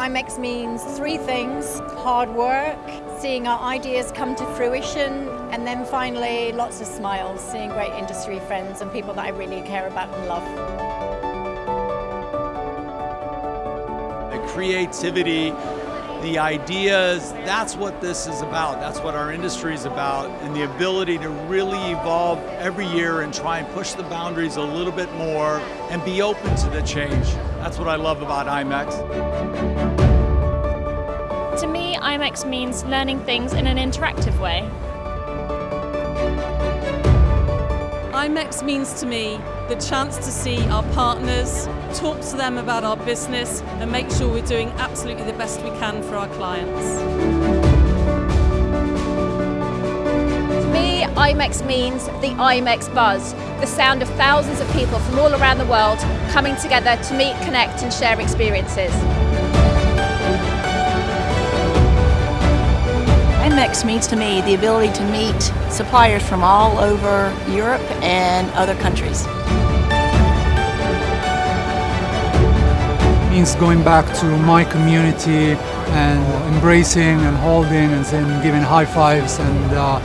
IMEX means three things hard work, seeing our ideas come to fruition, and then finally lots of smiles, seeing great industry friends and people that I really care about and love. The creativity, the ideas, that's what this is about. That's what our industry is about. And the ability to really evolve every year and try and push the boundaries a little bit more and be open to the change. That's what I love about IMEX. To me, IMEX means learning things in an interactive way. IMEX means to me the chance to see our partners, talk to them about our business and make sure we're doing absolutely the best we can for our clients. To me, IMEX means the IMEX buzz, the sound of thousands of people from all around the world coming together to meet, connect and share experiences. IMEX means to me the ability to meet suppliers from all over Europe and other countries. It means going back to my community and embracing and holding and then giving high fives and uh,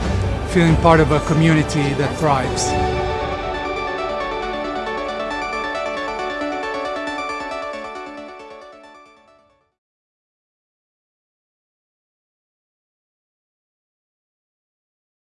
feeling part of a community that thrives.